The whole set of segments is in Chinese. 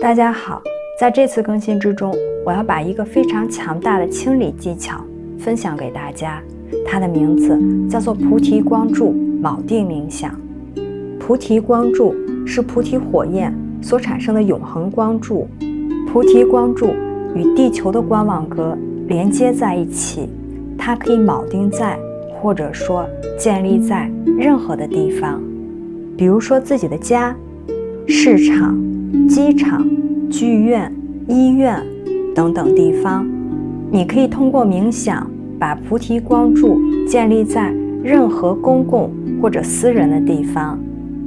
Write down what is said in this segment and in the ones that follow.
大家好，在这次更新之中，我要把一个非常强大的清理技巧分享给大家。它的名字叫做菩提光柱铆定冥想。菩提光柱是菩提火焰所产生的永恒光柱。菩提光柱与地球的光网格连接在一起，它可以铆定在或者说建立在任何的地方，比如说自己的家、市场。机场、剧院、医院等等地方，你可以通过冥想把菩提光柱建立在任何公共或者私人的地方。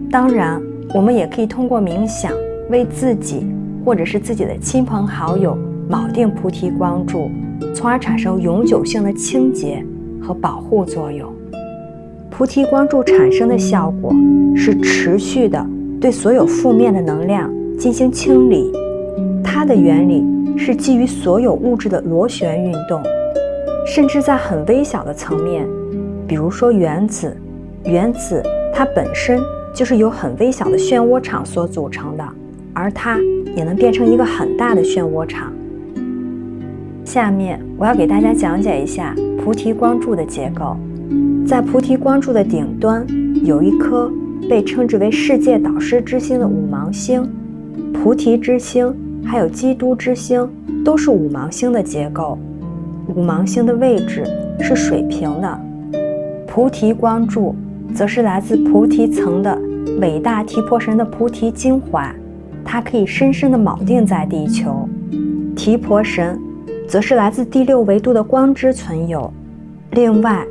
当然，我们也可以通过冥想为自己或者是自己的亲朋好友铆定菩提光柱，从而产生永久性的清洁和保护作用。菩提光柱产生的效果是持续的对所有负面的能量。进行清理，它的原理是基于所有物质的螺旋运动，甚至在很微小的层面，比如说原子，原子它本身就是由很微小的漩涡场所组成的，而它也能变成一个很大的漩涡场。下面我要给大家讲解一下菩提光柱的结构，在菩提光柱的顶端有一颗被称之为世界导师之星的五芒星。菩提之星，还有基督之星，都是五芒星的结构。五芒星的位置是水平的。菩提光柱，则是来自菩提层的伟大提婆神的菩提精华，它可以深深的铆定在地球。提婆神，则是来自第六维度的光之存有。另外，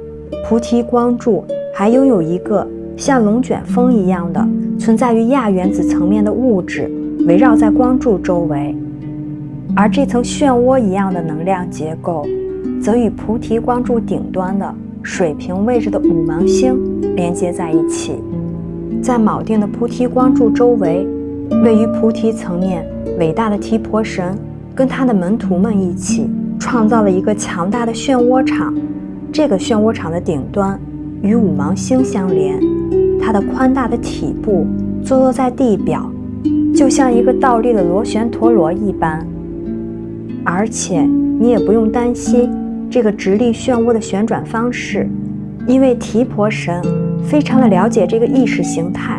菩提光柱还拥有一个像龙卷风一样的存在于亚原子层面的物质。围绕在光柱周围，而这层漩涡一样的能量结构，则与菩提光柱顶端的水平位置的五芒星连接在一起。在铆定的菩提光柱周围，位于菩提层面伟大的提婆神跟他的门徒们一起创造了一个强大的漩涡场。这个漩涡场的顶端与五芒星相连，它的宽大的体部坐落在地表。就像一个倒立的螺旋陀螺一般，而且你也不用担心这个直立漩涡的旋转方式，因为提婆神非常的了解这个意识形态。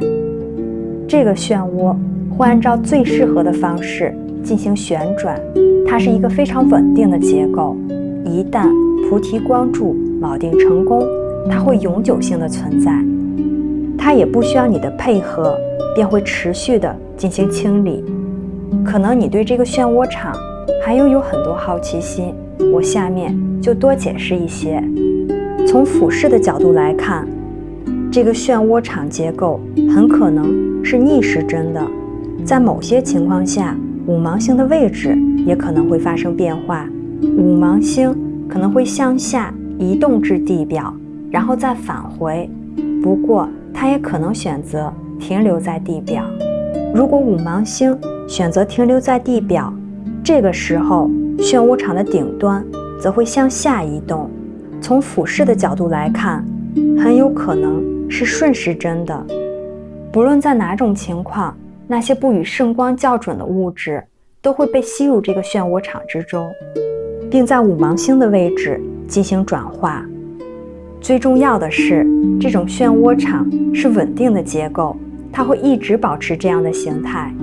这个漩涡会按照最适合的方式进行旋转，它是一个非常稳定的结构。一旦菩提光柱铆定成功，它会永久性的存在，它也不需要你的配合。便会持续的进行清理。可能你对这个漩涡场还拥有很多好奇心，我下面就多解释一些。从俯视的角度来看，这个漩涡场结构很可能是逆时针的，在某些情况下，五芒星的位置也可能会发生变化。五芒星可能会向下移动至地表，然后再返回。不过，它也可能选择。停留在地表。如果五芒星选择停留在地表，这个时候漩涡场的顶端则会向下移动。从俯视的角度来看，很有可能是顺时针的。不论在哪种情况，那些不与圣光校准的物质都会被吸入这个漩涡场之中，并在五芒星的位置进行转化。最重要的是，这种漩涡场是稳定的结构。它会一直保持这样的形态，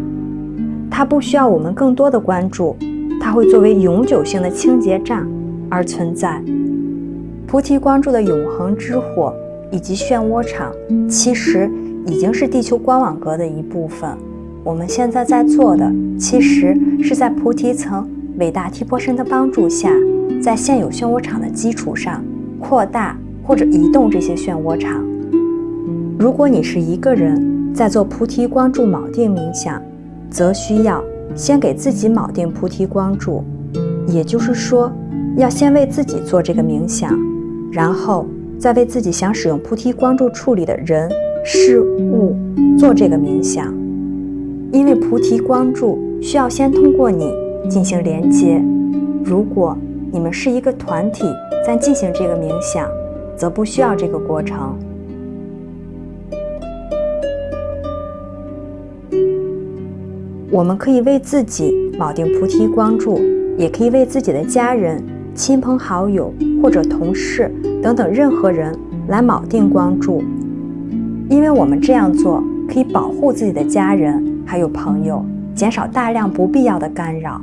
它不需要我们更多的关注，它会作为永久性的清洁站而存在。菩提光柱的永恒之火以及漩涡场，其实已经是地球光网格的一部分。我们现在在做的，其实是在菩提层伟大提婆神的帮助下，在现有漩涡场的基础上扩大或者移动这些漩涡场。如果你是一个人，在做菩提光柱铆定冥想，则需要先给自己铆定菩提光柱，也就是说，要先为自己做这个冥想，然后再为自己想使用菩提光柱处理的人事物做这个冥想。因为菩提光柱需要先通过你进行连接。如果你们是一个团体在进行这个冥想，则不需要这个过程。我们可以为自己铆定菩提光柱，也可以为自己的家人、亲朋好友或者同事等等任何人来铆定光柱，因为我们这样做可以保护自己的家人还有朋友，减少大量不必要的干扰。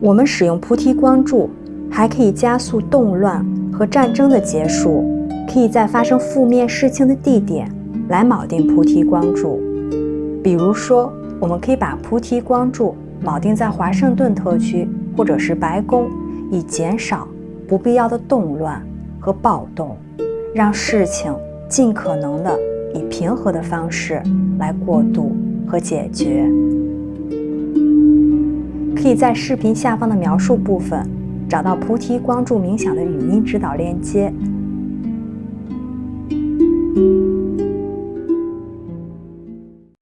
我们使用菩提光柱，还可以加速动乱和战争的结束，可以在发生负面事情的地点来铆定菩提光柱，比如说。我们可以把菩提光柱铆定在华盛顿特区或者是白宫，以减少不必要的动乱和暴动，让事情尽可能的以平和的方式来过渡和解决。可以在视频下方的描述部分找到菩提光柱冥想的语音指导链接，